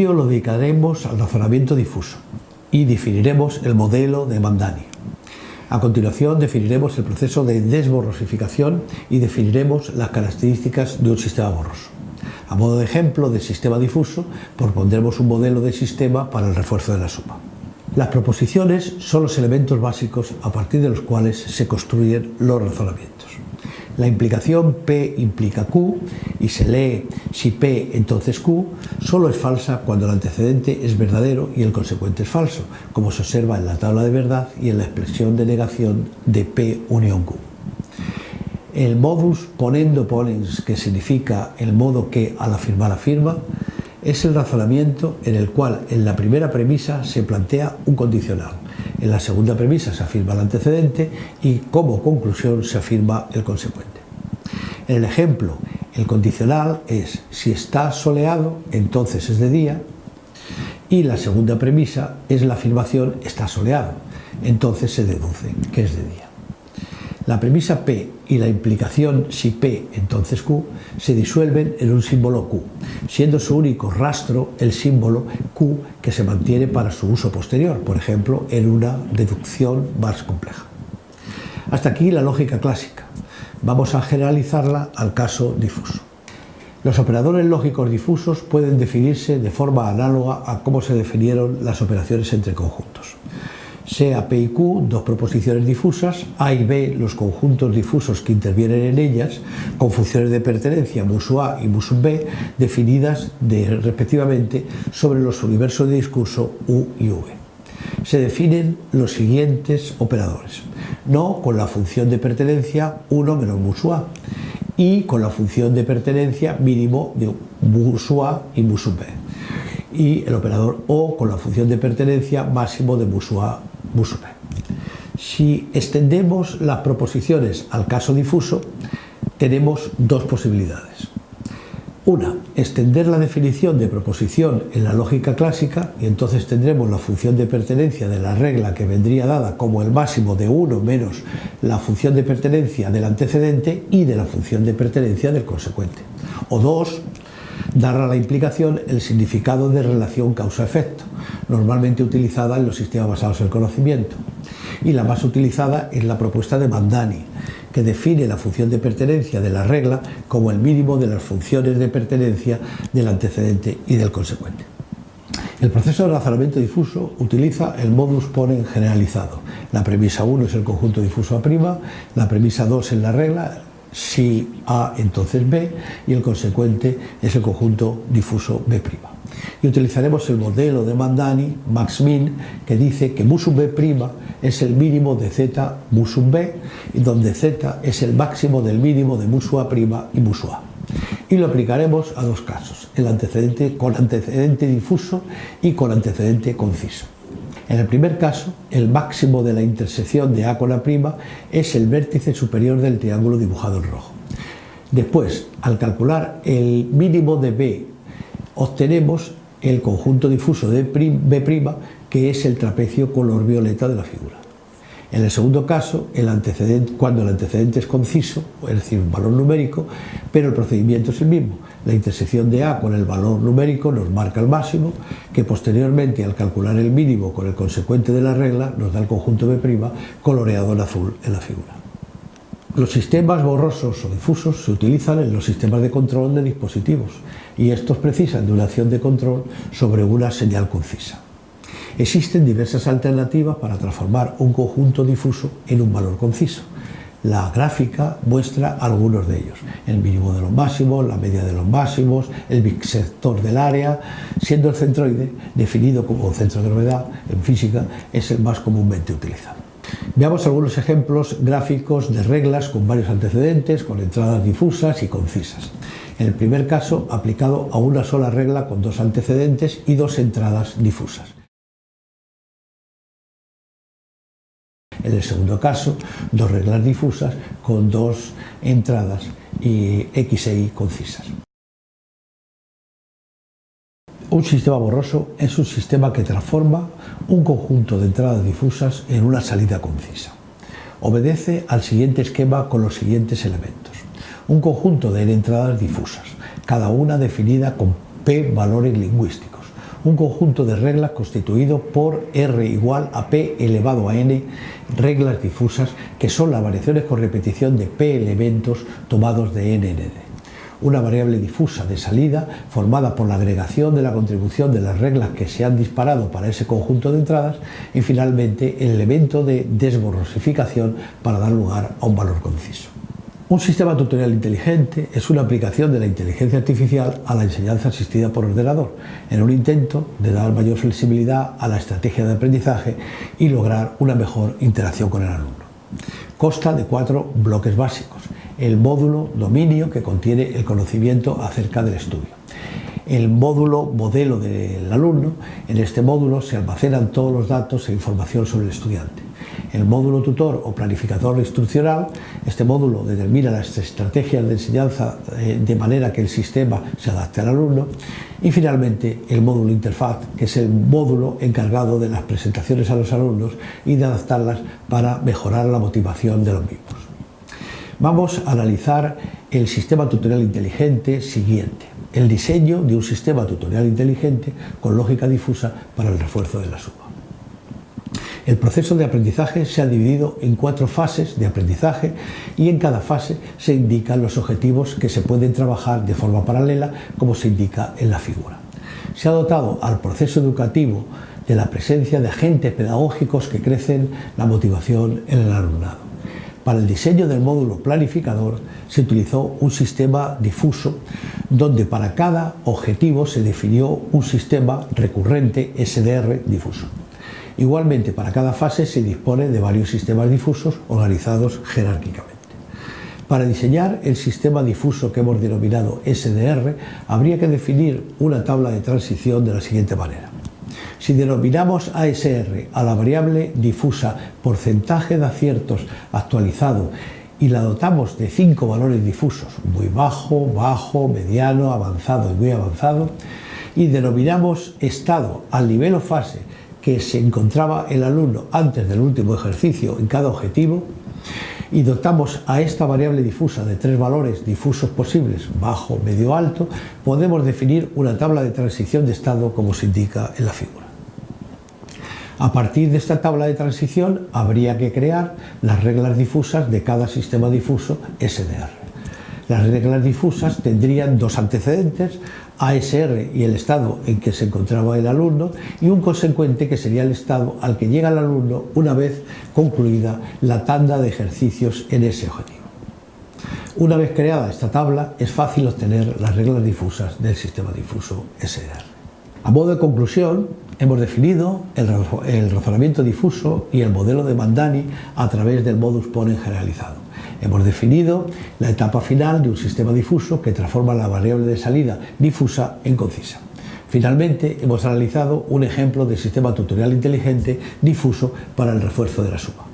vídeo lo dedicaremos al razonamiento difuso y definiremos el modelo de Mandani. A continuación definiremos el proceso de desborrosificación y definiremos las características de un sistema borroso. A modo de ejemplo de sistema difuso, propondremos un modelo de sistema para el refuerzo de la suma. Las proposiciones son los elementos básicos a partir de los cuales se construyen los razonamientos. La implicación P implica Q y se lee si P entonces Q solo es falsa cuando el antecedente es verdadero y el consecuente es falso, como se observa en la tabla de verdad y en la expresión de negación de P unión Q. El modus ponendo ponens, que significa el modo que al afirmar afirma, es el razonamiento en el cual en la primera premisa se plantea un condicional, en la segunda premisa se afirma el antecedente y como conclusión se afirma el consecuente. En el ejemplo, el condicional es si está soleado, entonces es de día, y la segunda premisa es la afirmación está soleado, entonces se deduce que es de día. La premisa P y la implicación si P entonces Q se disuelven en un símbolo Q, siendo su único rastro el símbolo Q que se mantiene para su uso posterior, por ejemplo en una deducción más compleja. Hasta aquí la lógica clásica. Vamos a generalizarla al caso difuso. Los operadores lógicos difusos pueden definirse de forma análoga a cómo se definieron las operaciones entre conjuntos sea P y Q, dos proposiciones difusas, A y B, los conjuntos difusos que intervienen en ellas, con funciones de pertenencia musu A y musu B, definidas respectivamente sobre los universos de discurso U y V. Se definen los siguientes operadores. No con la función de pertenencia 1 menos musu A y con la función de pertenencia mínimo de musu A y musu B y el operador O con la función de pertenencia máximo de musu A si extendemos las proposiciones al caso difuso, tenemos dos posibilidades. Una, extender la definición de proposición en la lógica clásica y entonces tendremos la función de pertenencia de la regla que vendría dada como el máximo de 1 menos la función de pertenencia del antecedente y de la función de pertenencia del consecuente. O dos, dar a la implicación el significado de relación causa-efecto, normalmente utilizada en los sistemas basados en el conocimiento. Y la más utilizada es la propuesta de Mandani, que define la función de pertenencia de la regla como el mínimo de las funciones de pertenencia del antecedente y del consecuente. El proceso de razonamiento difuso utiliza el modus ponens generalizado. La premisa 1 es el conjunto difuso A', la premisa 2 es la regla, si A entonces B y el consecuente es el conjunto difuso B'. Y utilizaremos el modelo de Mandani, Max-Min, que dice que mu sub B' es el mínimo de Z mu sub B, donde Z es el máximo del mínimo de mu sub A' y mu sub A. Y lo aplicaremos a dos casos, el antecedente con antecedente difuso y con antecedente conciso. En el primer caso, el máximo de la intersección de A con A' es el vértice superior del triángulo dibujado en rojo. Después, al calcular el mínimo de B, obtenemos el conjunto difuso de B', que es el trapecio color violeta de la figura. En el segundo caso, cuando el antecedente es conciso, es decir, un valor numérico, pero el procedimiento es el mismo. La intersección de A con el valor numérico nos marca el máximo, que posteriormente, al calcular el mínimo con el consecuente de la regla, nos da el conjunto B' coloreado en azul en la figura. Los sistemas borrosos o difusos se utilizan en los sistemas de control de dispositivos y estos precisan de una acción de control sobre una señal concisa. Existen diversas alternativas para transformar un conjunto difuso en un valor conciso. La gráfica muestra algunos de ellos, el mínimo de los máximos, la media de los máximos, el bisector del área, siendo el centroide, definido como centro de gravedad en física, es el más comúnmente utilizado. Veamos algunos ejemplos gráficos de reglas con varios antecedentes, con entradas difusas y concisas. En el primer caso, aplicado a una sola regla con dos antecedentes y dos entradas difusas. En el segundo caso, dos reglas difusas con dos entradas y X e Y concisas. Un sistema borroso es un sistema que transforma un conjunto de entradas difusas en una salida concisa. Obedece al siguiente esquema con los siguientes elementos. Un conjunto de entradas difusas, cada una definida con P valores lingüísticos un conjunto de reglas constituido por R igual a P elevado a N reglas difusas que son las variaciones con repetición de P elementos tomados de N en N una variable difusa de salida formada por la agregación de la contribución de las reglas que se han disparado para ese conjunto de entradas y finalmente el elemento de desborrosificación para dar lugar a un valor conciso. Un sistema tutorial inteligente es una aplicación de la inteligencia artificial a la enseñanza asistida por ordenador, en un intento de dar mayor flexibilidad a la estrategia de aprendizaje y lograr una mejor interacción con el alumno. Consta de cuatro bloques básicos. El módulo dominio que contiene el conocimiento acerca del estudio. El módulo modelo del alumno. En este módulo se almacenan todos los datos e información sobre el estudiante el módulo tutor o planificador instruccional. Este módulo determina las estrategias de enseñanza eh, de manera que el sistema se adapte al alumno. Y finalmente el módulo interfaz, que es el módulo encargado de las presentaciones a los alumnos y de adaptarlas para mejorar la motivación de los mismos. Vamos a analizar el sistema tutorial inteligente siguiente, el diseño de un sistema tutorial inteligente con lógica difusa para el refuerzo de la suma. El proceso de aprendizaje se ha dividido en cuatro fases de aprendizaje y en cada fase se indican los objetivos que se pueden trabajar de forma paralela como se indica en la figura. Se ha dotado al proceso educativo de la presencia de agentes pedagógicos que crecen la motivación en el alumnado. Para el diseño del módulo planificador se utilizó un sistema difuso donde para cada objetivo se definió un sistema recurrente SDR difuso. Igualmente, para cada fase se dispone de varios sistemas difusos organizados jerárquicamente. Para diseñar el sistema difuso que hemos denominado SDR, habría que definir una tabla de transición de la siguiente manera. Si denominamos ASR a la variable difusa porcentaje de aciertos actualizado y la dotamos de cinco valores difusos, muy bajo, bajo, mediano, avanzado y muy avanzado, y denominamos estado al nivel o fase que se encontraba el alumno antes del último ejercicio en cada objetivo y dotamos a esta variable difusa de tres valores difusos posibles, bajo, medio, alto, podemos definir una tabla de transición de estado como se indica en la figura. A partir de esta tabla de transición habría que crear las reglas difusas de cada sistema difuso SDR. Las reglas difusas tendrían dos antecedentes, ASR y el estado en que se encontraba el alumno y un consecuente que sería el estado al que llega el alumno una vez concluida la tanda de ejercicios en ese objetivo. Una vez creada esta tabla es fácil obtener las reglas difusas del sistema difuso SDR. A modo de conclusión, hemos definido el razonamiento difuso y el modelo de Mandani a través del modus ponens generalizado. Hemos definido la etapa final de un sistema difuso que transforma la variable de salida difusa en concisa. Finalmente, hemos analizado un ejemplo de sistema tutorial inteligente difuso para el refuerzo de la suma.